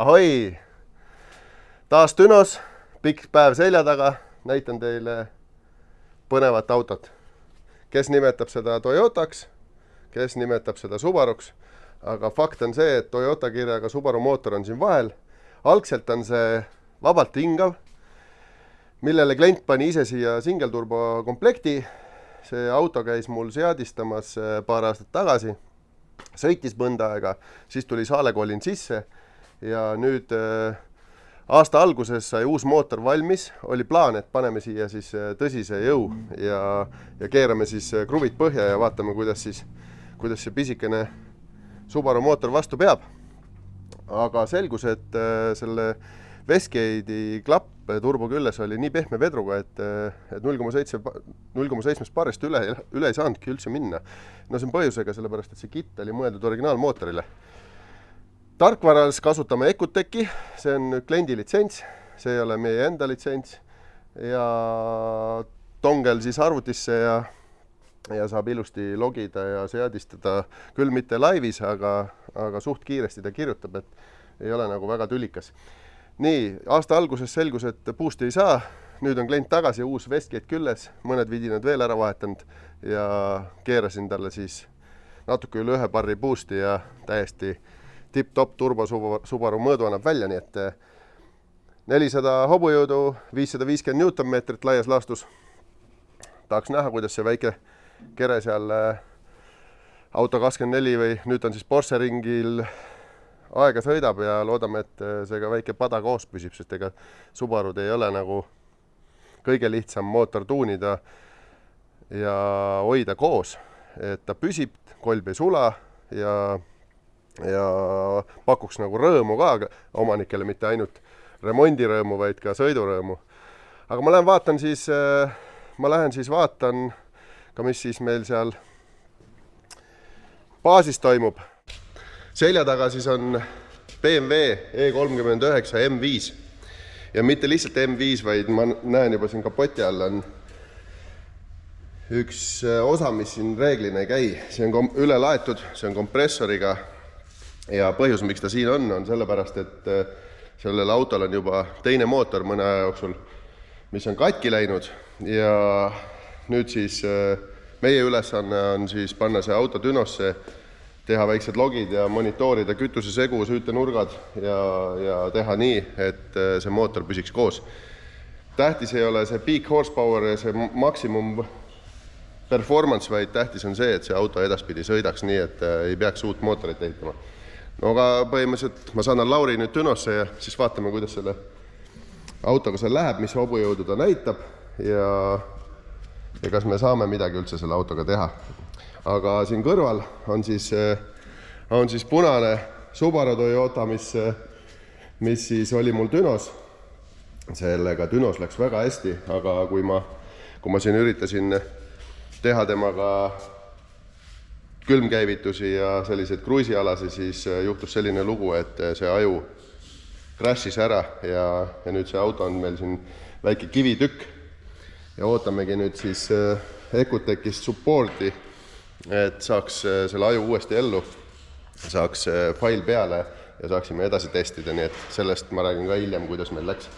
ahoi! taas Dünos, pikk päev selja taga, näitan teile põnevat autot. kes nimetab seda Toyotaks, kes nimetab seda Subaruks, aga fakt on see, et Toyota kirjaga Subaru mootor on siin vahel. algselt on see vabalt hingav, millele klient pani ise siia singelturbo komplekti. see auto käis mul seadistamas eh, paar aastat tagasi, sõitis mõnda aega, siis tuli saalekolin sisse ja nüüd äh, aasta alguses sai uus mootor valmis, oli plaan, et paneme siia siis äh, tõsise jõu ja, ja keerame siis äh, kruvid põhja ja vaatame, kuidas siis, kuidas see pisikene Subaru mootor vastu peab. aga selgus, et selle Westgate'i klapp turbo küljes oli nii pehme vedruga, et, et null koma seitse, null koma seitsmest baarist üle, üle ei saanudki üldse minna. no see on põhjusega, sellepärast et see kitt oli mõeldud originaalmootorile tarkvaras kasutame Ecuteki, see on kliendi litsents, see ei ole meie enda litsents ja tongel siis arvutisse ja ja saab ilusti logida ja seadistada, küll mitte laivis, aga, aga suht kiiresti ta kirjutab, et ei ole nagu väga tülikas. nii, aasta alguses selgus, et boost'i ei saa, nüüd on klient tagasi, uus Westgate küljes, mõned vidinad veel ära vahetanud ja keerasin talle siis natuke üle ühe barri boost'i ja täiesti tipp-topp turbo Subaru mõõdu annab välja, nii et eh, nelisada hobujõudu, viissada viiskümmend Newtonmeetrit laias laastus. tahaks näha, kuidas see väike kere seal eh, auto kakskümmend neli või nüüd on siis Porsche ringil aega sõidab ja loodame, et eh, see ka väike pada koos püsib, sest ega Subarud ei ole nagu kõige lihtsam mootor tuunida ja hoida koos, et ta püsib, kolb ei sula ja ja pakuks nagu rõõmu ka omanikele, mitte ainult remondirõõmu, vaid ka sõidurõõmu. aga ma lähen vaatan siis, äh, ma lähen siis vaatan ka, mis siis meil seal baasis toimub. selja taga siis on BMW E39 M5 ja mitte lihtsalt M5, vaid ma näen juba siin kapoti all on üks äh, osa, mis siin reeglina ei käi, see on üle laetud, see on kompressoriga ja põhjus, miks ta siin on, on sellepärast, et äh, sellel autol on juba teine mootor mõne aja jooksul, mis on katki läinud ja nüüd siis äh, meie ülesanne on siis panna see auto dünosse, teha väiksed logid ja monitoorida kütusesegu, süütenurgad ja, ja teha nii, et äh, see mootor püsiks koos. tähtis ei ole see peak horsepower ja see maksimum performance, vaid tähtis on see, et see auto edaspidi sõidaks nii, et ei peaks uut mootorit ehitama no aga põhimõtteliselt ma saadan Lauri nüüd Dünosse ja siis vaatame, kuidas selle autoga seal läheb, mis hobujõudu ta näitab ja ja kas me saame midagi üldse selle autoga teha. aga siin kõrval on siis, on siis punane Subaru Toyota, mis, mis siis oli mul Dünos. sellega Dünos läks väga hästi, aga kui ma, kui ma siin üritasin teha temaga külmkäivitusi ja selliseid kruiisialasi, siis äh, juhtus selline lugu, et äh, see aju crash'is ära ja, ja nüüd see auto on meil siin väike kivitükk. ja ootamegi nüüd siis äh, Ecutechist support'i, et saaks selle aju uuesti ellu, saaks fail peale ja saaksime edasi testida, nii et sellest ma räägin ka hiljem, kuidas meil läks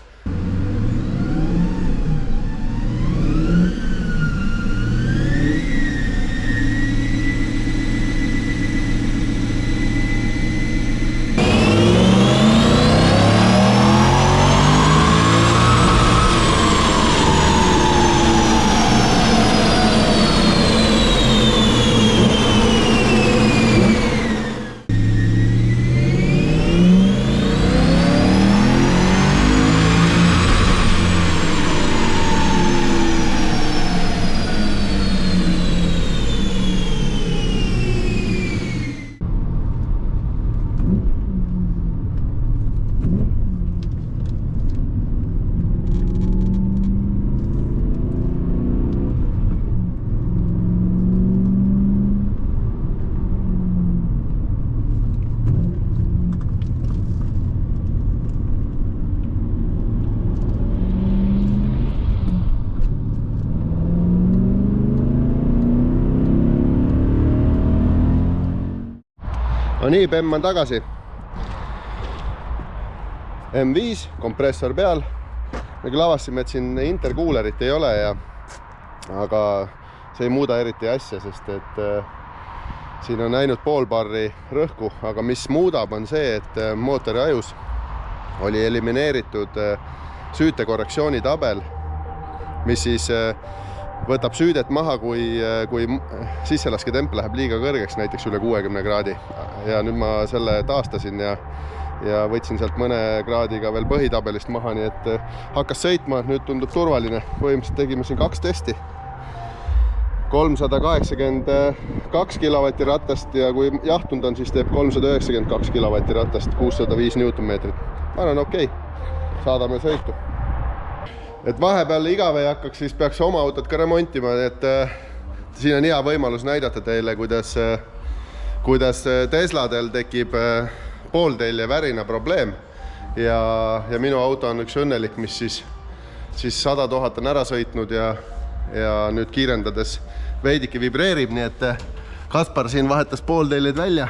nii, Bemm on tagasi. M5, kompressor peal. me küll avastasime, et siin interkuulerit ei ole ja aga see ei muuda eriti asja, sest et äh, siin on ainult pool barri rõhku, aga mis muudab, on see, et äh, mootori ajus oli elimineeritud äh, süütekorrektsiooni tabel, mis siis äh, võtab süüdet maha, kui, kui sissellasketemp läheb liiga kõrgeks, näiteks üle kuuekümne kraadi. ja nüüd ma selle taastasin ja, ja võtsin sealt mõne kraadiga veel põhitabelist maha, nii et äh, hakkas sõitma, nüüd tundub turvaline. põhimõtteliselt tegime siin kaks testi. kolmsada kaheksakümmend kaks kilovatti ratast ja kui jahtunud on, siis teeb kolmsada üheksakümmend kaks kilovatti ratast, kuussada viis Newtonmeetrit. ma arvan, okei okay., saadame sõitu et vahepeal igav ei hakkaks, siis peaks oma autot ka remontima, et äh, siin on hea võimalus näidata teile, kuidas äh,, kuidas äh, Tesladel tekib äh, pooltelje värina probleem. Ja, ja minu auto on üks õnnelik, mis siis, siis sada tuhat on ära sõitnud ja, ja nüüd kiirendades veidike vibreerib, nii et äh, Kaspar siin vahetas poolteljed välja.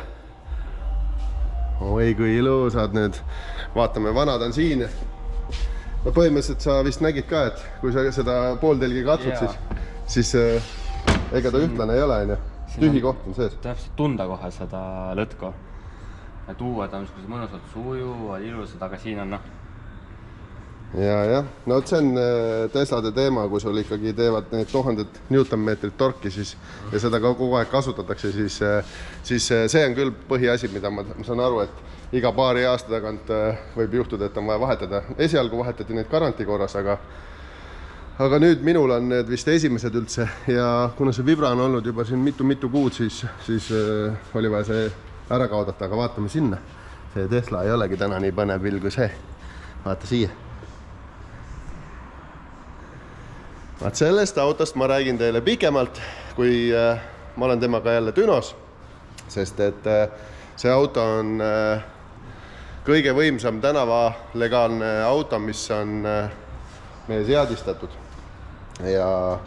oi kui ilusad nüüd, vaatame, vanad on siin no põhimõtteliselt sa vist nägid ka, et kui sa seda pooltelgi katsud, siis, siis äh, ega ta ühtlane ei ole, onju. tühi koht on sees. täpselt tunda kohe seda lõtku. et uued on niisugused mõnusad sujuvad, ilusad, aga siin on noh, ja, jah, no vot see on äh, Teslade teema, kui sul ikkagi teevad need tuhanded Newtonmeetrit torki, siis ja seda kogu aeg kasutatakse, siis, äh, siis äh, see on küll põhiasi, mida ma, ma saan aru, et iga paari aasta tagant võib juhtuda, et on vaja vahetada. esialgu vahetati neid garantii korras, aga aga nüüd minul on need vist esimesed üldse ja kuna see vibra on olnud juba siin mitu-mitu kuud, siis, siis äh, oli vaja see ära kaotada, aga vaatame sinna. see Tesla ei olegi täna nii põnev pill kui see. vaata siia. Vaat sellest autost ma räägin teile pikemalt, kui äh, ma olen temaga jälle Dünos, sest et äh, see auto on äh, kõige võimsam tänavalegaalne auto, mis on meie seadistatud. ja,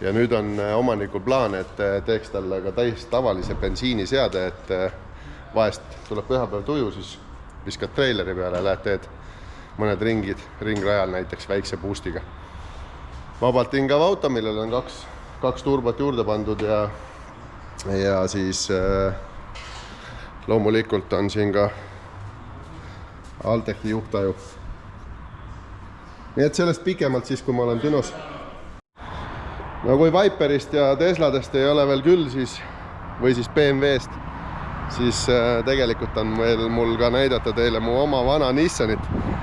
ja nüüd on omanikul plaan, et teeks talle ka täis tavalise bensiiniseade, et vahest tuleb pühapäev tuju, siis viskad treileri peale, lähed teed mõned ringid ringrajal näiteks väikse boost'iga. Vabalt hingav auto, millel on kaks, kaks turbot juurde pandud ja, ja siis äh, loomulikult on siin ka Altechi juhtaju. nii et sellest pikemalt siis, kui ma olen Dünos. no kui Viperist ja Tesladest ei ole veel küll, siis või siis BMW-st, siis äh, tegelikult on veel mul ka näidata teile mu oma vana Nissanit.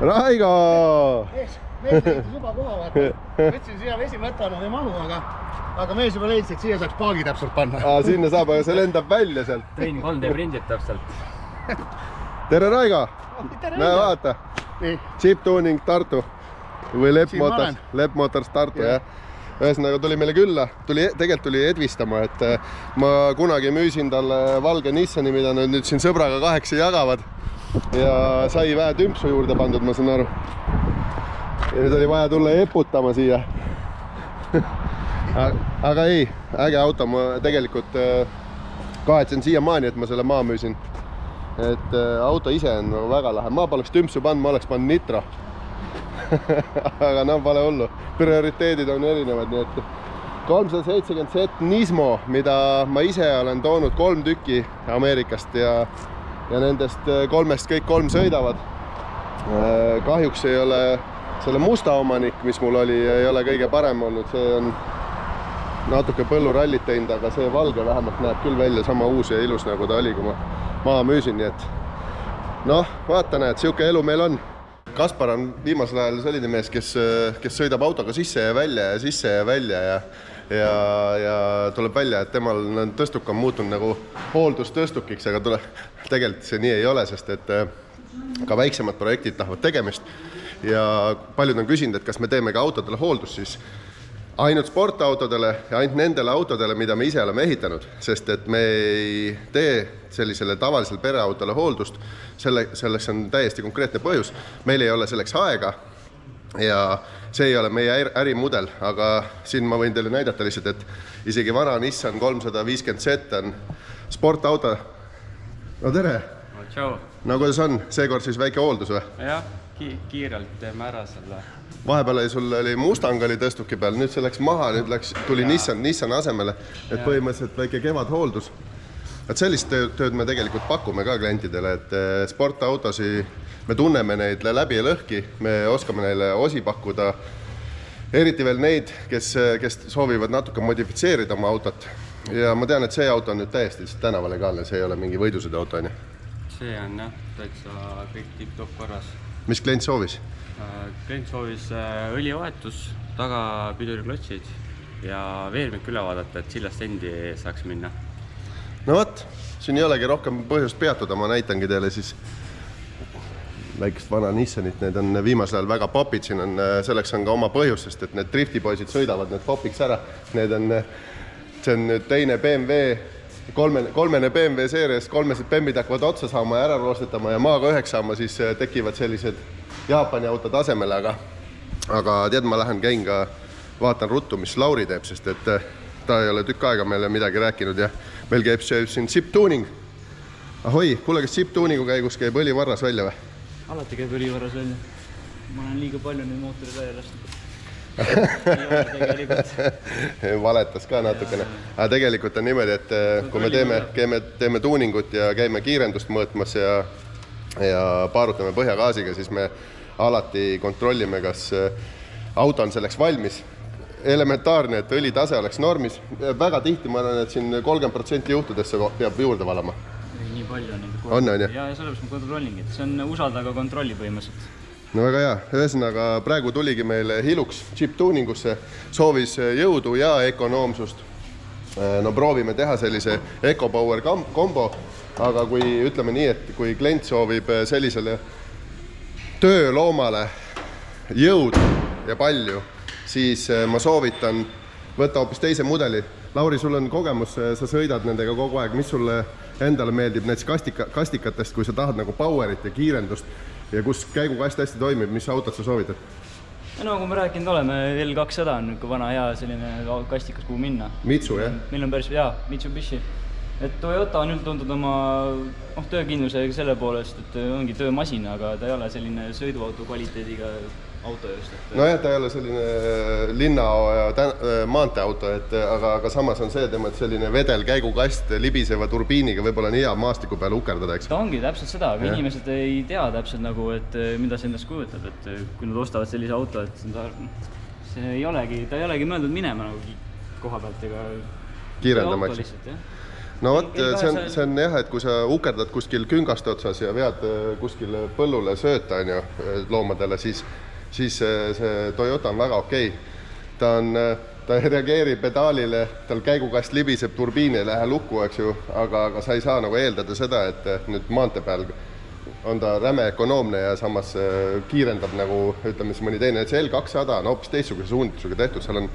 Raigo! mees, mees leidis juba koha, vaata. mõtlesin, siia vesimõttana ei mahu, aga, aga mees juba leidis, et siia saaks paagi täpselt panna. Aa, sinna saab, aga see lendab välja sealt. tõin 3D prindid täpselt. tere, Raigo! näe, vaata, Jeep Tuning Tartu või Lepp Motors Lepp Motors Tartu Jah. jah. ühesõnaga tuli meile külla, tuli, tegelikult tuli edvistama, et äh, ma kunagi müüsin talle valge Nissani, mida nad nüüd siin sõbraga kahekesi jagavad. Ja sai vähe tümpsu juurde pandud, ma saan aru. ja nüüd oli vaja tulla eputama siia Aga- aga ei, äge auto, ma tegelikult äh, kahetsen siiamaani, et ma selle maha müüsin. et äh, auto ise on väga lahe, ma poleks tümpsu pannud, ma oleks pannud nitro aga no pole hullu, prioriteedid on erinevad, nii et kolmsada seitsekümmend set Nismo, mida ma ise olen toonud kolm tükki Ameerikast ja, ja nendest äh, kolmest kõik kolm sõidavad. kahjuks ei ole selle musta omanik, mis mul oli, ei ole kõige parem olnud, see on natuke põllurallit teinud, aga see valge vähemalt näeb küll välja sama uus ja ilus, nagu ta oli, kui ma maha müüsin, nii et noh, vaata, näed, sihuke elu meil on. Kaspar on viimasel ajal selline mees, kes, kes sõidab autoga sisse ja välja ja sisse ja välja ja ja, ja tuleb välja, et temal tõstuk on muutunud nagu hooldustõstukiks, aga tule, tegelikult see nii ei ole, sest et äh, ka väiksemad projektid tahavad tegemist. Ja paljud on küsinud, et kas me teeme ka autodele hooldust, siis ainult sportautodele ja ainult nendele autodele, mida me ise oleme ehitanud, sest et me ei tee sellisele tavalisele pereautole hooldust, selle, selleks on täiesti konkreetne põhjus, meil ei ole selleks aega. Ja see ei ole meie äri- ärimudel, aga siin ma võin teile näidata lihtsalt, et isegi vana Nissan kolmsada viiskümmend Z on sportauto. no tere tšau. no kuidas on, seekord siis väike hooldus või? jah ki, kiirelt teeme ära selle. vahepeal oli sul oli Mustang oli tõstuki peal, nüüd see läks maha, nüüd läks, tuli ja. Nissan, Nissan asemele, et ja. põhimõtteliselt väike kevadhooldus. et sellist tööd, tööd me tegelikult pakume ka klientidele, et eh, sportautosid, me tunneme neid läbi ja lõhki, me oskame neile osi pakkuda eriti veel neid, kes, kes soovivad natuke modifitseerida oma autot. ja ma tean, et see auto on nüüd täiesti tänavalegaalne, see ei ole mingi võidusõiduauto, on ju? see on jah, täitsa kõik tipp-topp korras. mis klient soovis? Äh, klient soovis äh, õlivahetus, tagapiduriklotsid ja veermik üle vaadata, et sillast endi saaks minna. no vot, siin ei olegi rohkem põhjust peatuda, ma näitangi teile siis väikest vana Nissanit, need on viimasel ajal väga popid, siin on, selleks on ka oma põhjus, sest et need driftipoisid sõidavad need popiks ära. Need on, see on nüüd teine BMW, kolmene, kolmene BMW seerias, kolmesed bembid hakkavad otsa saama ja ära roostetama ja maaga üheks saama, siis tekivad sellised Jaapani autod asemele, aga aga tead, ma lähen käin ka, vaatan ruttu, mis Lauri teeb, sest et ta ei ole tükk aega meile midagi rääkinud ja meil käib siin chip-tuuning. ahoi, kuule, kas chip-tuuningu käigus käib õli varras välja või? Alati käib õlivarras välja. ma olen liiga palju neid mootoreid välja lasknud valetas ka natukene, aga tegelikult on niimoodi, et eh, kui me teeme, käime, teeme tuuningut ja käime kiirendust mõõtmas ja ja paarutame põhjagaasiga, siis me alati kontrollime, kas eh, auto on selleks valmis. elementaarne, et õlitase oleks normis, väga tihti ma arvan, et siin kolmkümmend protsenti juhtudesse peab juurde valama palju neid. on, on ju? ja, ja sellepärast ma kontrollingi, et see on usalda, aga kontrolli põhimõtteliselt. no väga hea, ühesõnaga praegu tuligi meile Hilux chip tuuningusse, soovis jõudu ja ökonoomsust. no proovime teha sellise EcoPower kombo, aga kui ütleme nii, et kui klient soovib sellisele tööloomale jõudu ja palju, siis ma soovitan võtta hoopis teise mudeli. Lauri, sul on kogemus, sa sõidad nendega kogu aeg, mis sulle endale meeldib näiteks kastika, kastikatest, kui sa tahad nagu power'it ja kiirendust ja kus käigukast hästi toimib, mis autot sa soovitad? no nagu me rääkinud oleme, L200 on niisugune vana hea selline kastikas, kuhu minna. Mitsu, jah? meil on päris hea, Mitsubishi. et Toyota on üldtuntud oma noh, töökindlusega selle poolest, et ongi töömasin, aga ta ei ole selline sõiduauto kvaliteediga auto just, et nojah, ta ei ole selline linna maanteeauto, et aga, aga samas on see tema, et selline vedelkäigukast libiseva turbiiniga võib-olla on hea maastiku peal ukerdada, eks. ta ongi täpselt seda, aga ja. inimesed ei tea täpselt nagu, et mida see endast kujutab, et kui nad ostavad sellise auto, et ta, see ei olegi, ta ei olegi mõeldud minema nagu koha pealt ega kiirendama, eks no vot, see on, see on jah, et kui sa ukerdad kuskil küngaste otsas ja vead kuskile põllule sööta, on ju, loomadele, siis siis see, Toyota on väga okei. Okay.. ta on, ta ei reageeri pedaalile, tal käigukast libiseb, turbiin ei lähe lukku, eks ju, aga, aga sa ei saa nagu eeldada seda, et nüüd maantee peal on ta räme ökonoomne ja samas äh, kiirendab nagu ütleme siis mõni teine, et see L200 on hoopis teistsuguse suunitlusega tehtud, seal on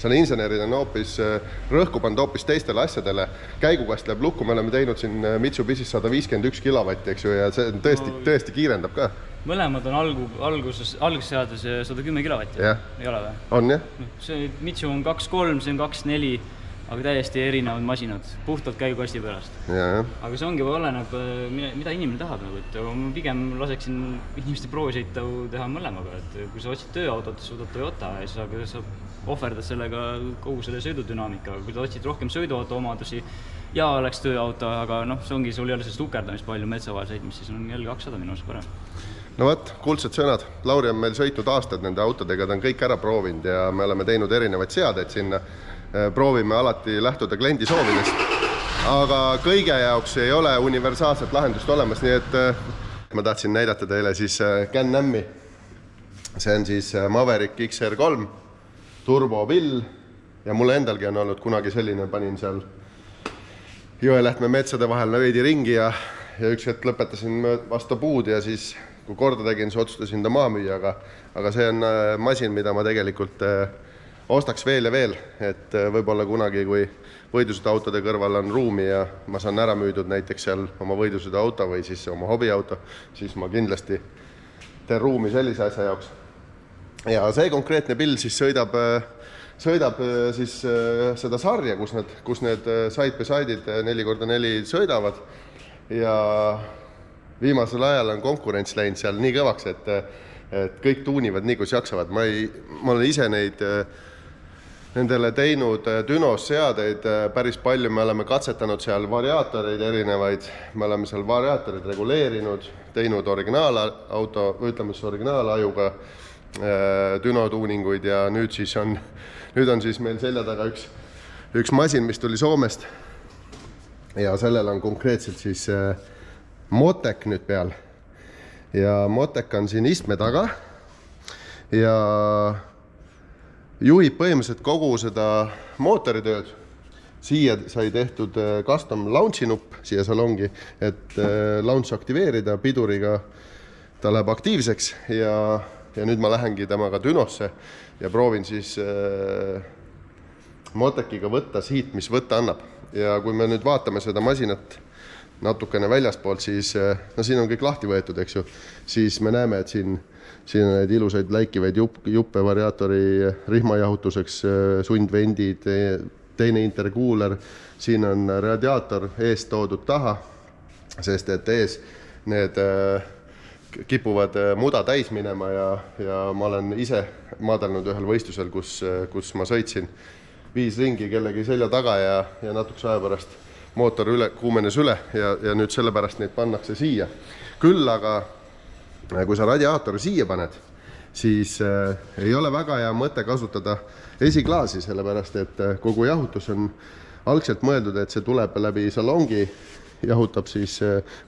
seal insenerid on hoopis äh, rõhku pannud hoopis teistele asjadele. käigukast läheb lukku, me oleme teinud siin äh, Mitsubishis sada viiskümmend üks kilovatti, eks ju, ja see tõesti, tõesti kiirendab ka mõlemad on algu, alguses, algusseades sada kümme kilovatti ei ole või? on jah. see Mitsu on kaks kolm, see on kaks neli, aga täiesti erinevad masinad, puhtalt käigukasti pärast. aga see ongi, oleneb, mida inimene tahab nagu, et ma pigem laseksin inimestel proovisõitu teha mõlemaga, et kui sa otsid tööautot, võtad Toyota ja siis sa, sa ohverdad sellega kogu selle sõidudünaamika, kui sa otsid rohkem sõiduauto omadusi ja oleks tööauto, aga noh, see ongi, sul ei ole sellist ukerdamist palju metsa vahel sõitmist, siis on L200 minu arust parem no vot, kuldsed sõnad. Lauri on meil sõitnud aastaid nende autodega, ta on kõik ära proovinud ja me oleme teinud erinevaid seadeid sinna. Äh, proovime alati lähtuda kliendi soovidest. aga kõige jaoks ei ole universaalset lahendust olemas, nii et äh, ma tahtsin näidata teile siis äh, Can-Am'i. see on siis Maverick XR3 turbopill ja mul endalgi on olnud kunagi selline, panin seal Jõelähtme metsade vahel veidi ringi ja, ja üks hetk lõpetasin vastu puud ja siis kui korda tegin, siis otsustasin ta maha müüa, aga, aga see on äh, masin, mida ma tegelikult äh, ostaks veel ja veel, et äh, võib-olla kunagi, kui võidusõiduautode kõrval on ruumi ja ma saan ära müüdud näiteks seal oma võidusõiduauto või siis oma hobiauto, siis ma kindlasti teen ruumi sellise asja jaoks. Ja see konkreetne pill siis sõidab, sõidab siis seda sarja, kus need, kus need side by side'id neli korda neli sõidavad. Ja viimasel ajal on konkurents läinud seal nii kõvaks, et, et kõik tuunivad nii, kus jaksavad. ma ei, ma olen ise neid äh, nendele teinud äh, Dünos seadeid äh, päris palju, me oleme katsetanud seal variaatoreid erinevaid, me oleme seal variaatoreid reguleerinud, teinud originaalauto, ütleme siis originaalajuga Düno tuuninguid ja nüüd siis on, nüüd on siis meil selja taga üks, üks masin, mis tuli Soomest. ja sellel on konkreetselt siis äh, Motek nüüd peal. ja Motek on siin istme taga ja juhib põhimõtteliselt kogu seda mootoritööd. siia sai tehtud äh, custom launch'i nupp siia salongi, et äh, launch aktiveerida piduriga. ta läheb aktiivseks ja, ja nüüd ma lähengi temaga Dünosse ja proovin siis äh, Motekiga võtta siit, mis võtta annab. ja kui me nüüd vaatame seda masinat natukene väljaspoolt, siis no siin on kõik lahti võetud, eks ju, siis me näeme, et siin siin on neid ilusaid läikivaid jupp, juppe variaatori rihmajahutuseks, sundvendid, teine interkuuler, siin on radiaator eest toodud taha, sest et ees need äh, kipuvad äh, muda täis minema ja, ja ma olen ise maadelnud ühel võistlusel, kus, kus ma sõitsin viis ringi kellegi selja taga ja, ja natukese aja pärast mootor üle, kuumenes üle ja, ja nüüd sellepärast neid pannakse siia. küll aga kui sa radiaatori siia paned, siis äh, ei ole väga hea mõte kasutada esiklaasi, sellepärast et äh, kogu jahutus on algselt mõeldud, et see tuleb läbi salongi, jahutab siis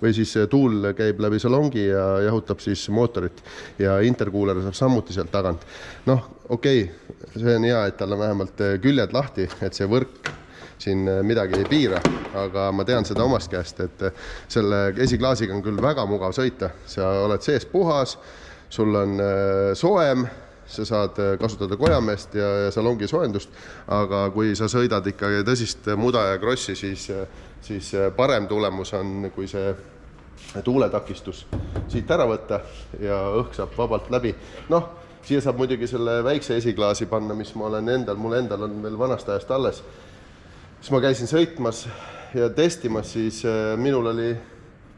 või siis tuul käib läbi salongi ja jahutab siis mootorit. Ja interkuuler saab samuti sealt tagant. noh, okei okay,, see on hea, et tal on vähemalt küljed lahti, et see võrk siin midagi ei piira, aga ma tean seda omast käest, et selle esiklaasiga on küll väga mugav sõita, sa oled sees puhas, sul on soojem, sa saad kasutada kojameest ja, ja salongi soojendust, aga kui sa sõidad ikkagi tõsist muda ja krossi, siis, siis parem tulemus on, kui see tuuletakistus siit ära võtta ja õhk saab vabalt läbi. noh, siia saab muidugi selle väikse esiklaasi panna, mis ma olen endal, mul endal on veel vanast ajast alles siis ma käisin sõitmas ja testimas, siis äh, minul oli,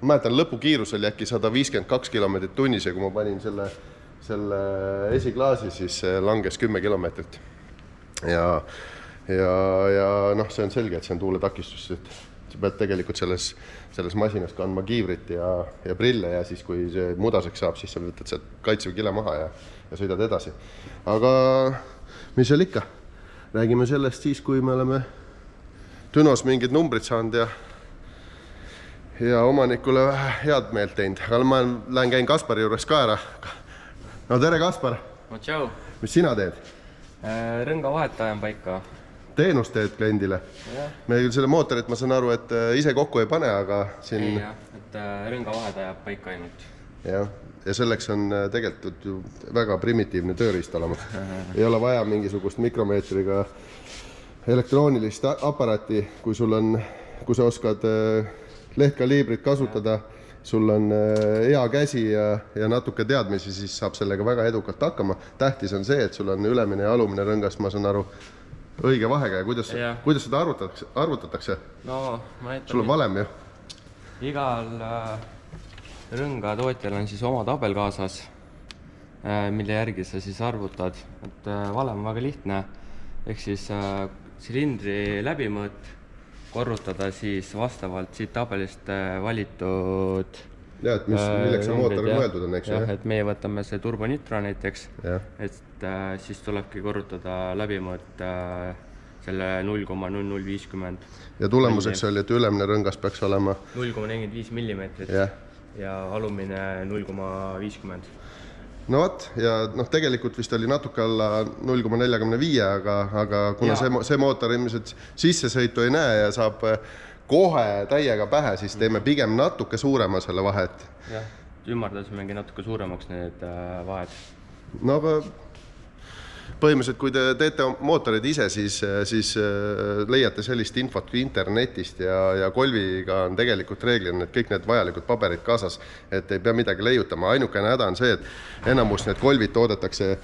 ma mäletan, lõpukiirus oli äkki sada viiskümmend kaks kilomeetrit tunnis ja kui ma panin selle, selle esiklaasi, siis langes kümme kilomeetrit. ja, ja, ja noh, see on selge, et see on tuuletakistus, et sa pead tegelikult selles, selles masinas kandma kiivrit ja, ja prille ja siis, kui see mudaseks saab, siis sa võtad sealt kaitsev kile maha ja, ja sõidad edasi. aga mis seal ikka, räägime sellest siis, kui me oleme Dünos mingid numbrid saanud ja ja omanikule vähe head meelt teinud, aga ma lähen käin Kaspari juures ka ära. no tere, Kaspar! no tšau! mis sina teed? Äh, rõnga vahet ajan paika. Teenust teed kliendile? me küll selle mootorit, ma saan aru, et äh, ise kokku ei pane, aga siin. ei jah, et äh, rõnga vahet ajab paika ainult. jah, ja selleks on tegelikult ju väga primitiivne tööriist olemas ei ole vaja mingisugust mikromeetriga elektroonilist aparaati, kui sul on, kui sa oskad äh, lehtkaliibrit kasutada, sul on äh, hea käsi ja, ja natuke teadmisi, siis saab sellega väga edukalt hakkama. tähtis on see, et sul on ülemine ja alumine rõngas, ma saan aru, õige vahekäe, kuidas, kuidas seda arvutatakse, arvutatakse? no ma näitan. sul on valem ju? igal äh, rõnga tootjal on siis oma tabel kaasas äh,, mille järgi sa siis arvutad, et äh, valem on väga lihtne, ehk siis äh, silindri läbimõõt, korrutada siis vastavalt siit tabelist valitud jah, et mis, milleks see mootor mõeldud on, eks ju. jah, et meie võtame see turbonitro näiteks, et äh, siis tulebki korrutada läbimõõt äh, selle null koma null null viiskümmend. ja tulemuseks oli, et ülemine rõngas peaks olema null koma nelikümmend viis millimeetrit yeah. ja alumine null koma viiskümmend no vot ja noh, tegelikult vist oli natuke alla null koma neljakümne viie, aga, aga kuna ja. see, see mootor ilmselt sissesõitu ei näe ja saab eh, kohe täiega pähe, siis teeme pigem natuke suurema selle vahet. jah, ümardasimegi natuke suuremaks need äh, vahed. no aga põhimõtteliselt, kui te teete mootoreid ise, siis, siis äh, leiate sellist infot internetist ja, ja Golviga on tegelikult reeglina need kõik need vajalikud paberid kaasas, et ei pea midagi leiutama, ainukene häda on see, et enamus need Golvid toodetakse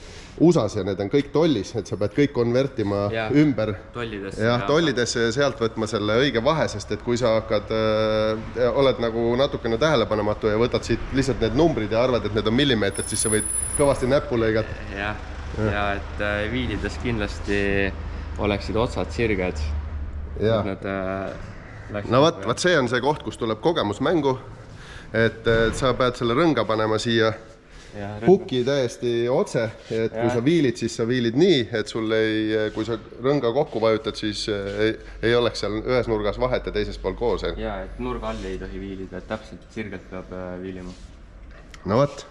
USA-s ja need on kõik tollis, et sa pead kõik konvertima ja. Ümber tollidesse jah, tollidesse ja sealt võtma selle õige vahe, sest et kui sa hakkad äh,, oled nagu natukene tähelepanematu ja võtad siit lihtsalt need numbrid ja arvad, et need on millimeetrid, siis sa võid kõvasti näppu lõigata. jah, ja et äh, viilides kindlasti oleksid otsad sirged. Nad äh, no vot, vot see on see koht, kus tuleb kogemus mängu. et et sa pead selle rõnga panema siia ja puki täiesti otse, et kui Jah. sa viilid, siis sa viilid nii, et sul ei, kui sa rõnga kokku vajutad, siis äh, ei, ei oleks seal ühes nurgas vahet ja teises pool koos. ja et nurga all ei tohi viilida, et täpselt sirgelt peab äh, viilima. no vot,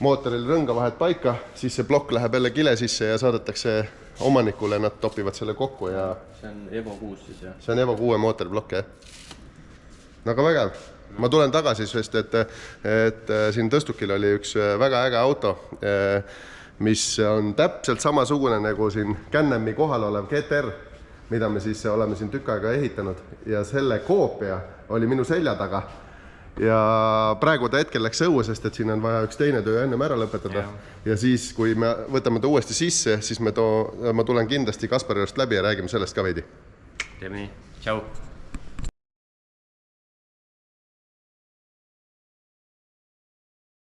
mootoril rõnga vahed paika, siis see plokk läheb jälle kile sisse ja saadetakse omanikule, nad topivad selle kokku ja see on Evo kuus siis jah? see on Evo kuue mootoriplokk jah. no aga vägev, ma tulen tagasi, sest et, et siin tõstukil oli üks väga äge auto, mis on täpselt samasugune nagu siin Can-Ami kohal olev GTR, mida me siis oleme siin tükk aega ehitanud ja selle koopia oli minu selja taga ja praegu ta hetkel läks õue, sest et siin on vaja üks teine töö ennem ära lõpetada. Jah. ja siis, kui me võtame ta uuesti sisse, siis me too, ma tulen kindlasti Kaspari juurest läbi ja räägime sellest ka veidi. Teeme nii, tšau